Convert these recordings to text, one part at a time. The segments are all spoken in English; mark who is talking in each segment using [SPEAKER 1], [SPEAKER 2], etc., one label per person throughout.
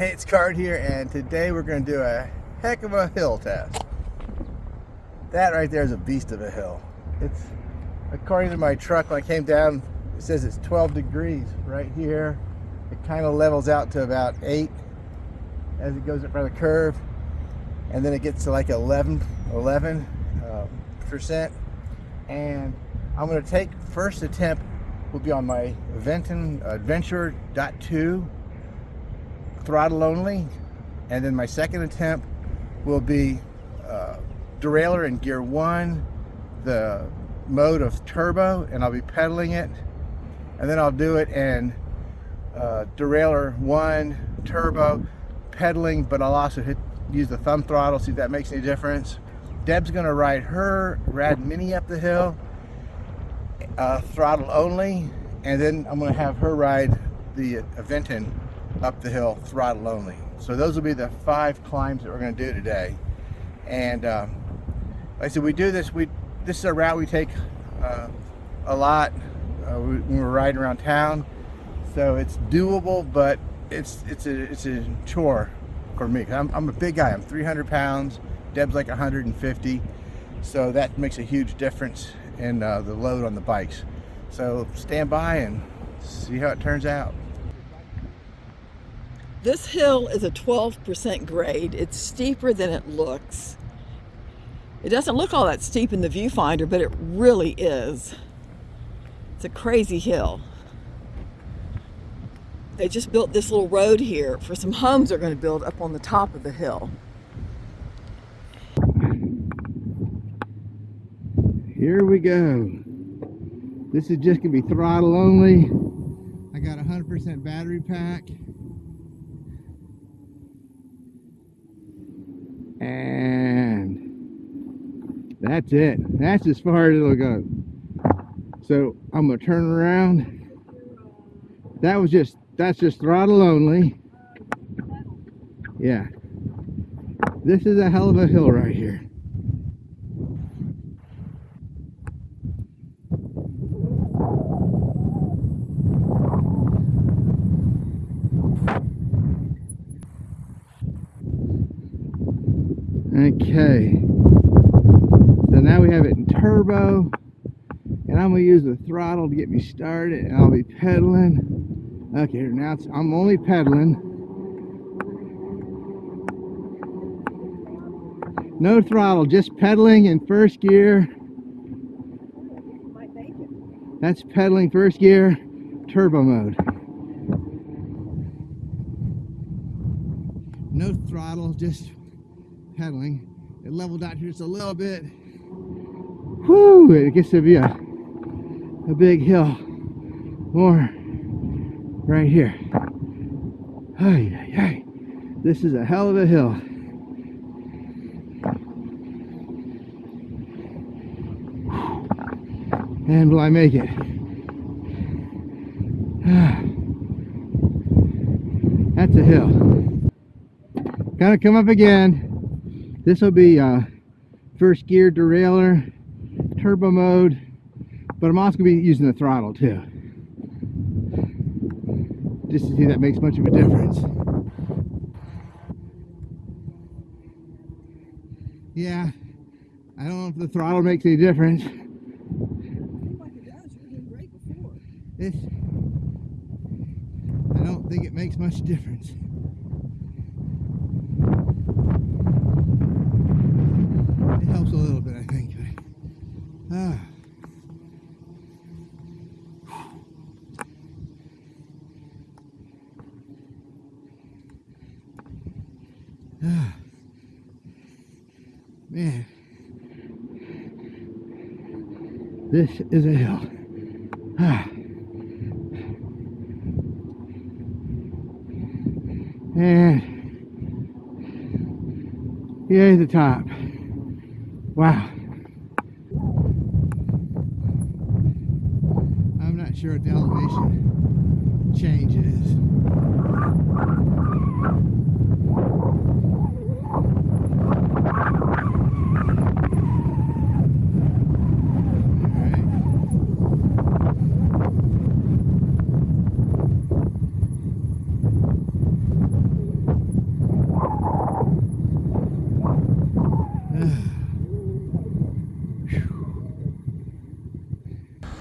[SPEAKER 1] Hey, it's Card here, and today we're going to do a heck of a hill test. That right there is a beast of a hill. It's, according to my truck, when I came down, it says it's 12 degrees right here. It kind of levels out to about 8 as it goes up by the curve, and then it gets to like 11, 11 uh, percent. And I'm going to take first attempt will be on my Aventon Adventure .2 throttle only and then my second attempt will be uh, derailleur in gear one the mode of turbo and I'll be pedaling it and then I'll do it in uh, derailleur one turbo pedaling but I'll also hit use the thumb throttle see if that makes any difference. Deb's gonna ride her rad mini up the hill uh, throttle only and then I'm gonna have her ride the Aventon up the hill throttle only. So those will be the five climbs that we're going to do today. And um, like I said, we do this. We this is a route we take uh, a lot uh, when we're riding around town. So it's doable, but it's it's a it's a chore for me. I'm, I'm a big guy. I'm 300 pounds. Deb's like 150. So that makes a huge difference in uh, the load on the bikes. So stand by and see how it turns out.
[SPEAKER 2] This hill is a 12% grade. It's steeper than it looks. It doesn't look all that steep in the viewfinder, but it really is. It's a crazy hill. They just built this little road here for some homes they're going to build up on the top of the hill.
[SPEAKER 1] Here we go. This is just going to be throttle only. I got a 100% battery pack. And that's it. That's as far as it'll go. So I'm gonna turn around. That was just that's just throttle only. Yeah. This is a hell of a hill right here Okay. So now we have it in turbo. And I'm going to use the throttle to get me started. And I'll be pedaling. Okay, now I'm only pedaling. No throttle, just pedaling in first gear. That's pedaling first gear, turbo mode. No throttle, just pedaling. It leveled out here just a little bit. Whoo! It gets to be a, a big hill. More right here. Ay, ay, ay. This is a hell of a hill. And will I make it? That's a hill. Gotta come up again. This will be uh, first gear derailleur, turbo mode, but I'm also going to be using the throttle too. Just to see if that makes much of a difference. Yeah, I don't know if the throttle makes any difference. It's, I don't think it makes much difference. helps a little bit, I think. Ah. ah. Man, this is a hill. Ah. And yay, the top. Wow. The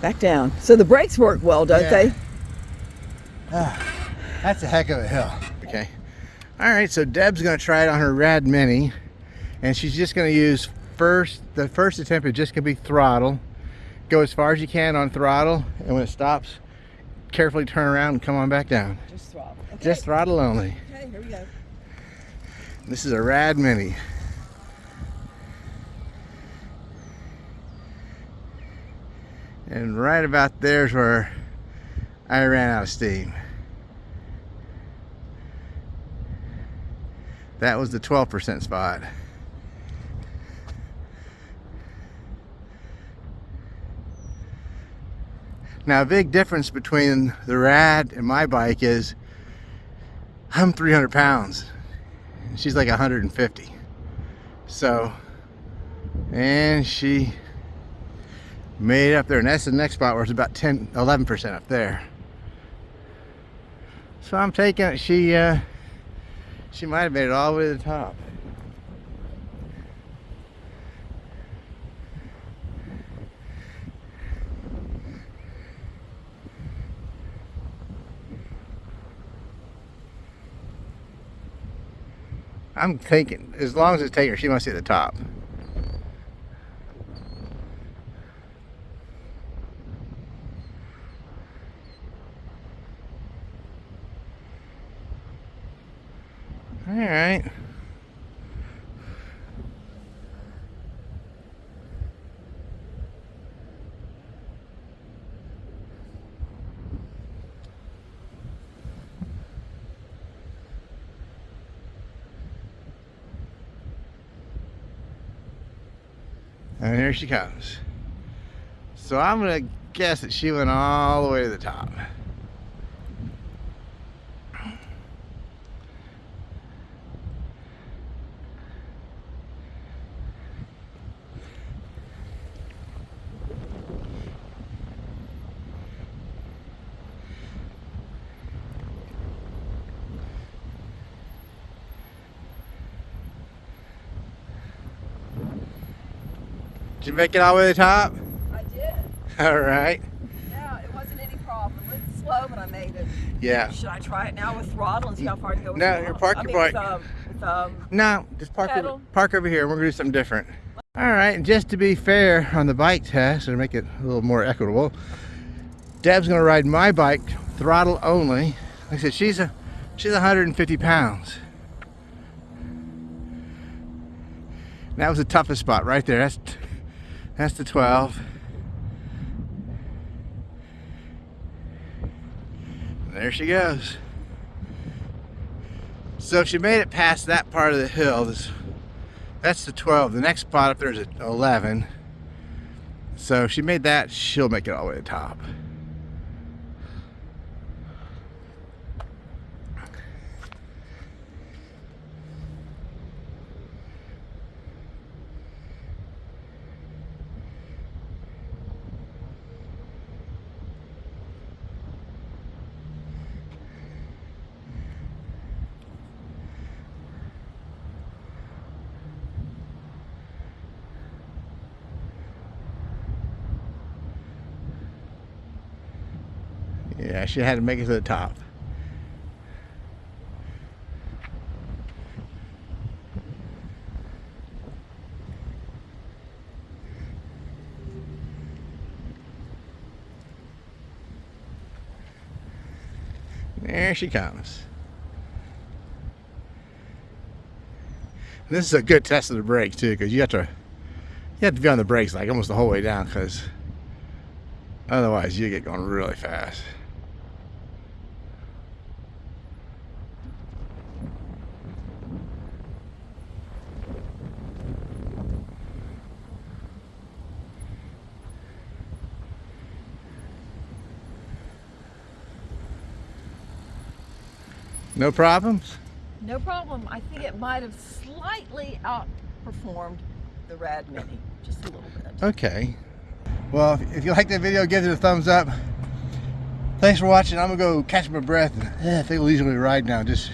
[SPEAKER 2] Back down. So the brakes work well, don't
[SPEAKER 1] Yeah.
[SPEAKER 2] they?
[SPEAKER 1] Ah, that's a heck of a hill. Okay. All right, so Deb's gonna try it on her Rad Mini, and she's just gonna use first, the first attempt is just gonna be throttle. Go as far as you can on throttle, and when it stops, carefully turn around and come on back down.
[SPEAKER 2] Just throttle. Okay.
[SPEAKER 1] Just throttle only.
[SPEAKER 2] okay, here we go.
[SPEAKER 1] This is a Rad Mini. And right about there's where I ran out of steam. That was the 12% spot. Now, a big difference between the Rad and my bike is I'm 300 pounds she's like 150 so and she made up there. And that's the next spot where it's about 10 11 percent up there. So i'm taking it. She uh she might have made it all the way to the top. I'm thinking, as long as it's taking her, she must be at the top. All right. And here she comes. So I'm gonna guess that she went all the way to the top. Did you make it all the way to the top?
[SPEAKER 2] I did.
[SPEAKER 1] All right.
[SPEAKER 2] Yeah, it wasn't any problem. It's slow, but I made it.
[SPEAKER 1] Yeah.
[SPEAKER 2] Should I try it now with throttle and see how far I can go with
[SPEAKER 1] No,
[SPEAKER 2] throttle?
[SPEAKER 1] you're park
[SPEAKER 2] I
[SPEAKER 1] your
[SPEAKER 2] mean,
[SPEAKER 1] bike.
[SPEAKER 2] With, um, with, um,
[SPEAKER 1] No, just park over, park over here. We're gonna do something different. All right, and just to be fair on the bike test and make it a little more equitable, Deb's gonna ride my bike throttle only. Like I said, she's a she's 150 pounds. And that was the toughest spot right there. That's that's the 12. There she goes. So she made it past that part of the hill, this, that's the 12. The next spot up there is at 11. So if she made that, she'll make it all the way to the top. Yeah, she had to make it to the top. There she comes. This is a good test of the brakes too, because you have to you have to be on the brakes like almost the whole way down, because otherwise you get going really fast. No problems?
[SPEAKER 2] no problem. I think it might have slightly outperformed the Rad Mini, just a little bit.
[SPEAKER 1] Okay. Well, if- you like that video, give it a thumbs up. Thanks for watching. I'm gonna go catch my breath and eh, take a leisurely ride now. Just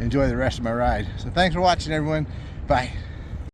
[SPEAKER 1] enjoy the rest of my ride. So thanks for watching, everyone. Bye.